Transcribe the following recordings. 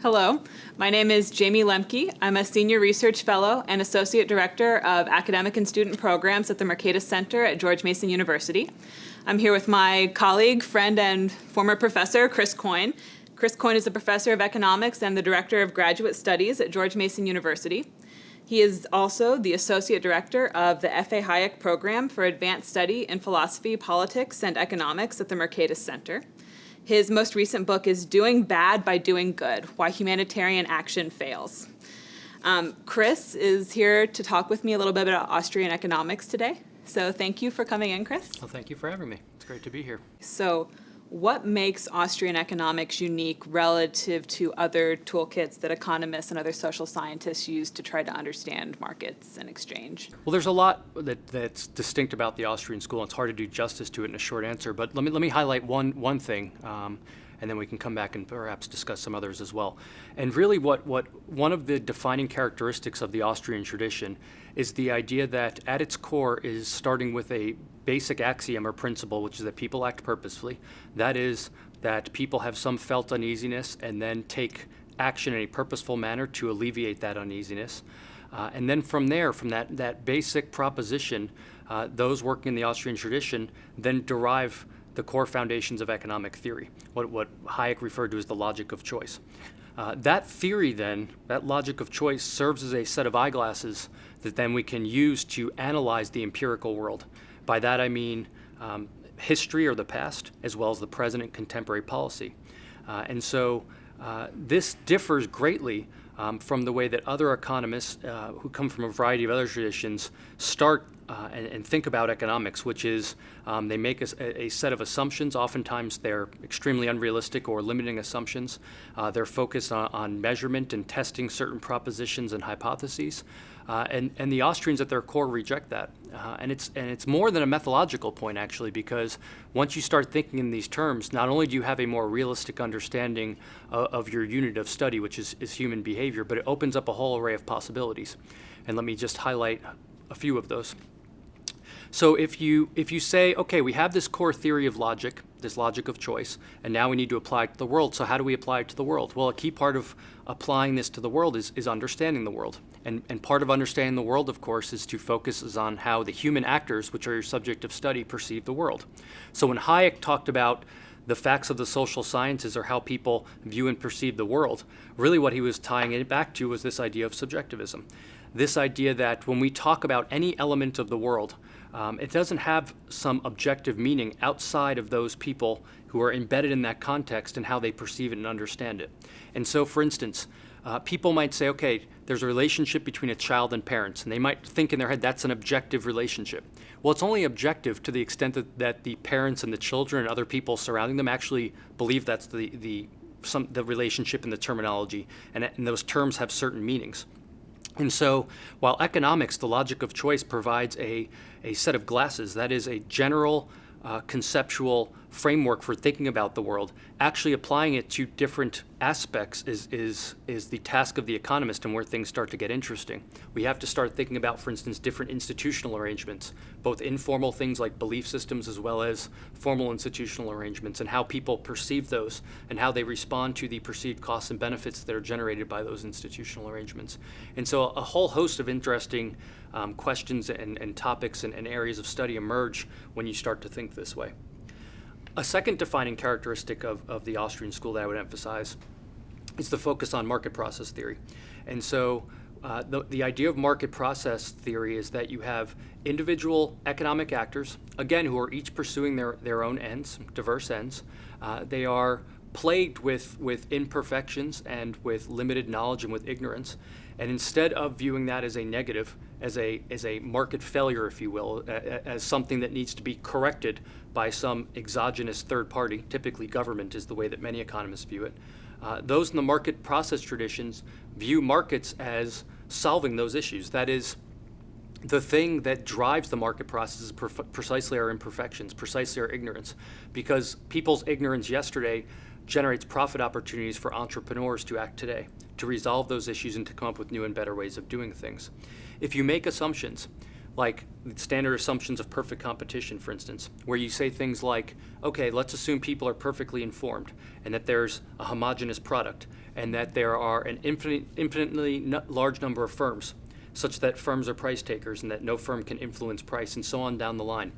Hello, my name is Jayme Lemke. I'm a Senior Research Fellow and Associate Director of Academic and Student Programs at the Mercatus Center at George Mason University. I'm here with my colleague, friend, and former professor, Chris Coyne. Chris Coyne is a professor of economics and the Director of Graduate Studies at George Mason University. He is also the Associate Director of the F.A. Hayek Program for Advanced Study in Philosophy, Politics, and Economics at the Mercatus Center. His most recent book is Doing Bad by Doing Good, Why Humanitarian Action Fails. Um, Chris is here to talk with me a little bit about Austrian economics today. So thank you for coming in, Chris. Well, thank you for having me. It's great to be here. So what makes Austrian economics unique relative to other toolkits that economists and other social scientists use to try to understand markets and exchange? Well, there's a lot that, that's distinct about the Austrian school. It's hard to do justice to it in a short answer, but let me, let me highlight one, one thing. Um, and then we can come back and perhaps discuss some others as well. And really what, what one of the defining characteristics of the Austrian tradition is the idea that at its core is starting with a basic axiom or principle, which is that people act purposefully. That is that people have some felt uneasiness and then take action in a purposeful manner to alleviate that uneasiness. Uh, and then from there, from that, that basic proposition, uh, those working in the Austrian tradition then derive the core foundations of economic theory, what, what Hayek referred to as the logic of choice. Uh, that theory then, that logic of choice, serves as a set of eyeglasses that then we can use to analyze the empirical world. By that I mean um, history or the past, as well as the present and contemporary policy. Uh, and so uh, this differs greatly um, from the way that other economists uh, who come from a variety of other traditions start uh, and, and, think about economics, which is um, they make a, a, set of assumptions. Oftentimes they're extremely unrealistic or limiting assumptions. Uh, they're focused on, on, measurement and testing certain propositions and hypotheses. Uh, and, and the Austrians at their core reject that. Uh, and, it's, and it's more than a methodological point, actually, because once you start thinking in these terms, not only do you have a more realistic understanding of your unit of study, which is, is human behavior, but it opens up a whole array of possibilities. And let me just highlight a few of those. So if you, if you say, okay, we have this core theory of logic, this logic of choice, and now we need to apply it to the world. So how do we apply it to the world? Well, a key part of applying this to the world is, is understanding the world. And, and part of understanding the world, of course, is to focus on how the human actors, which are your subject of study, perceive the world. So when Hayek talked about the facts of the social sciences or how people view and perceive the world, really what he was tying it back to was this idea of subjectivism. This idea that when we talk about any element of the world, um, it doesn't have some objective meaning outside of those people who are embedded in that context and how they perceive it and understand it. And so, for instance, uh, people might say, okay, there's a relationship between a child and parents, and they might think in their head that's an objective relationship. Well, it's only objective to the extent that, that the parents and the children and other people surrounding them actually believe that's the, the, some, the relationship and the terminology, and, and those terms have certain meanings. And so while economics, the logic of choice, provides a, a set of glasses, that is a general uh, conceptual framework for thinking about the world, actually applying it to different aspects is, is, is the task of the economist and where things start to get interesting. We have to start thinking about, for instance, different institutional arrangements, both informal things like belief systems as well as formal institutional arrangements and how people perceive those and how they respond to the perceived costs and benefits that are generated by those institutional arrangements. And so a whole host of interesting um, questions and, and topics and, and areas of study emerge when you start to think this way. A second defining characteristic of, of the Austrian school that I would emphasize is the focus on market process theory. And so uh, the, the idea of market process theory is that you have individual economic actors, again, who are each pursuing their, their own ends, diverse ends. Uh, they are plagued with, with imperfections and with limited knowledge and with ignorance. And instead of viewing that as a negative, as a, as a market failure, if you will, as something that needs to be corrected by some exogenous third party, typically government is the way that many economists view it, uh, those in the market process traditions view markets as solving those issues. That is, the thing that drives the market process is precisely our imperfections, precisely our ignorance, because people's ignorance yesterday generates profit opportunities for entrepreneurs to act today, to resolve those issues and to come up with new and better ways of doing things. If you make assumptions, like standard assumptions of perfect competition, for instance, where you say things like, okay, let's assume people are perfectly informed and that there's a homogeneous product and that there are an infinite, infinitely large number of firms, such that firms are price takers and that no firm can influence price and so on down the line.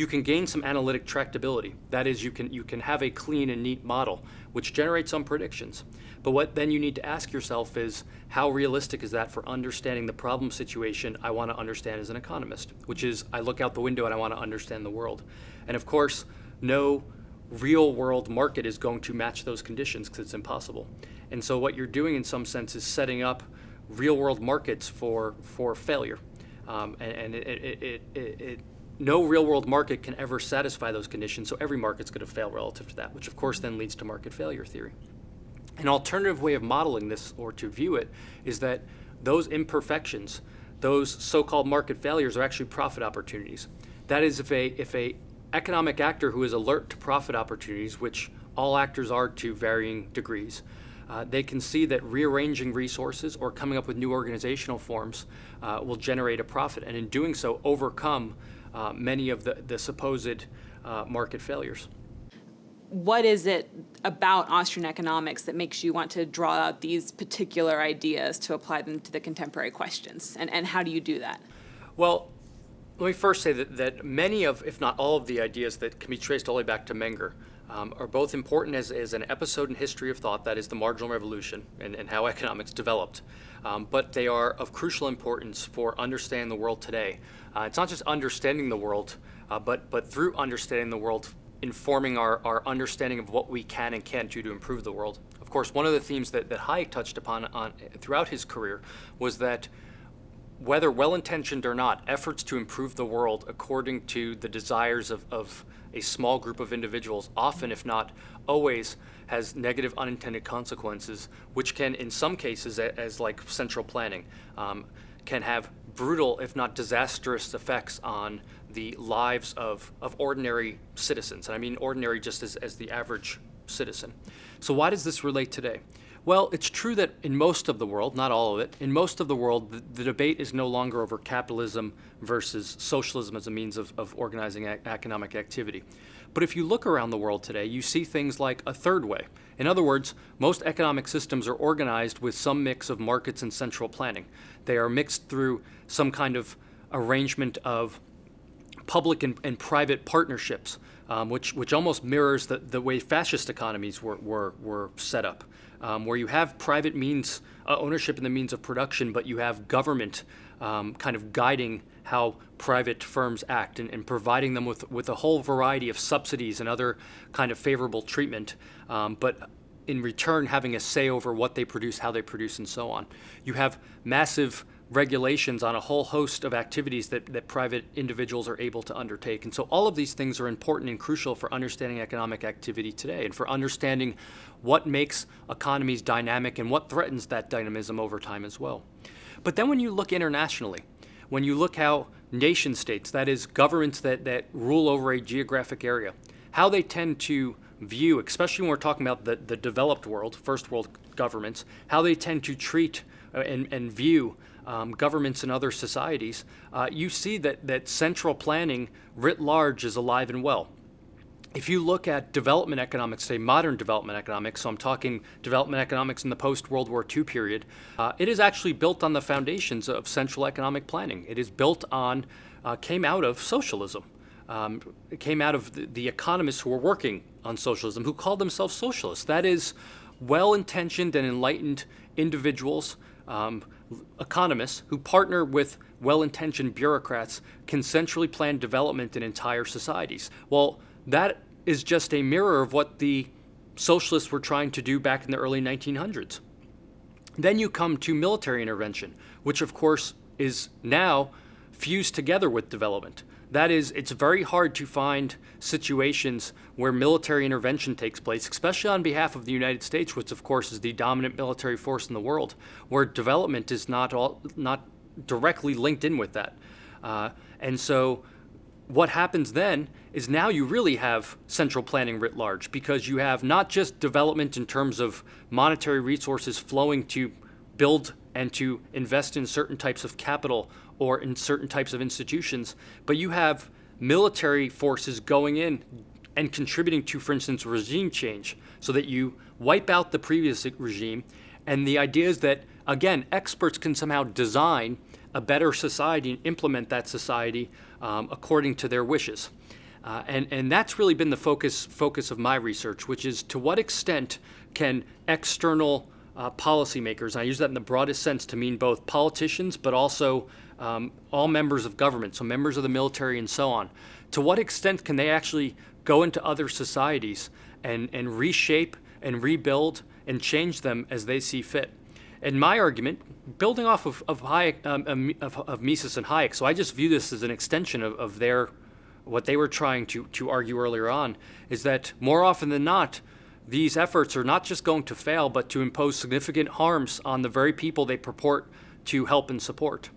You can gain some analytic tractability. That is, you can, you can have a clean and neat model which generates some predictions. But what then you need to ask yourself is, how realistic is that for understanding the problem situation I want to understand as an economist? Which is, I look out the window and I want to understand the world. And of course, no real world market is going to match those conditions because it's impossible. And so what you're doing in some sense is setting up real world markets for, for failure. Um, and, and it, it, it, it, no real world market can ever satisfy those conditions, so every market's going to fail relative to that, which of course then leads to market failure theory. An alternative way of modeling this or to view it is that those imperfections, those so-called market failures are actually profit opportunities. That is if a, if a economic actor who is alert to profit opportunities, which all actors are to varying degrees, uh, they can see that rearranging resources or coming up with new organizational forms uh, will generate a profit, and in doing so, overcome uh, many of the, the supposed uh, market failures what is it about Austrian economics that makes you want to draw out these particular ideas to apply them to the contemporary questions? And, and how do you do that? Well, let me first say that, that many of, if not all of the ideas that can be traced all the way back to Menger um, are both important as, as an episode in history of thought, that is the marginal revolution and, and how economics developed. Um, but they are of crucial importance for understanding the world today. Uh, it's not just understanding the world, uh, but, but through understanding the world, informing our, our understanding of what we can and can't do to improve the world. Of course, one of the themes that, that Hayek touched upon on, throughout his career was that whether well-intentioned or not, efforts to improve the world according to the desires of, of a small group of individuals, often if not always, has negative unintended consequences, which can, in some cases, as like central planning, um, can have brutal, if not disastrous, effects on the lives of, of ordinary citizens. And I mean ordinary just as, as the average citizen. So why does this relate today? Well, it's true that in most of the world, not all of it, in most of the world, the, the debate is no longer over capitalism versus socialism as a means of, of organizing economic activity. But if you look around the world today, you see things like a third way. In other words, most economic systems are organized with some mix of markets and central planning. They are mixed through some kind of arrangement of public and, and private partnerships, um, which, which almost mirrors the, the way fascist economies were, were, were set up, um, where you have private means, uh, ownership in the means of production, but you have government um, kind of guiding how private firms act and, and, providing them with, with a whole variety of subsidies and other kind of favorable treatment, um, but in return having a say over what they produce, how they produce, and so on. You have massive regulations on a whole host of activities that, that private individuals are able to undertake. And so all of these things are important and crucial for understanding economic activity today and for understanding what makes economies dynamic and what threatens that dynamism over time as well. But then when you look internationally, when you look how nation states, that is governments that, that rule over a geographic area, how they tend to view, especially when we're talking about the, the developed world, first world governments, how they tend to treat uh, and, and view um, governments and other societies, uh, you see that, that central planning writ large is alive and well. If you look at development economics, say modern development economics, so I'm talking development economics in the post-World War II period, uh, it is actually built on the foundations of central economic planning. It is built on, uh, came out of socialism. Um, it came out of the, the economists who were working on socialism, who called themselves socialists. That is well-intentioned and enlightened individuals um, economists who partner with well-intentioned bureaucrats can centrally plan development in entire societies. Well, that is just a mirror of what the socialists were trying to do back in the early 1900s. Then you come to military intervention, which of course is now fused together with development. That is, it's very hard to find situations where military intervention takes place, especially on behalf of the United States, which of course is the dominant military force in the world, where development is not all, not directly linked in with that. Uh, and so what happens then is now you really have central planning writ large because you have not just development in terms of monetary resources flowing to build and to invest in certain types of capital or in certain types of institutions, but you have military forces going in and contributing to, for instance, regime change, so that you wipe out the previous regime. And the idea is that, again, experts can somehow design a better society and implement that society um, according to their wishes. Uh, and, and that's really been the focus, focus of my research, which is to what extent can external uh, policymakers, I use that in the broadest sense to mean both politicians, but also um, all members of government, so members of the military and so on, to what extent can they actually go into other societies and, and reshape and rebuild and change them as they see fit? And my argument, building off of, of, Hayek, um, of, of Mises and Hayek, so I just view this as an extension of, of their what they were trying to, to argue earlier on is that more often than not, these efforts are not just going to fail, but to impose significant harms on the very people they purport to help and support.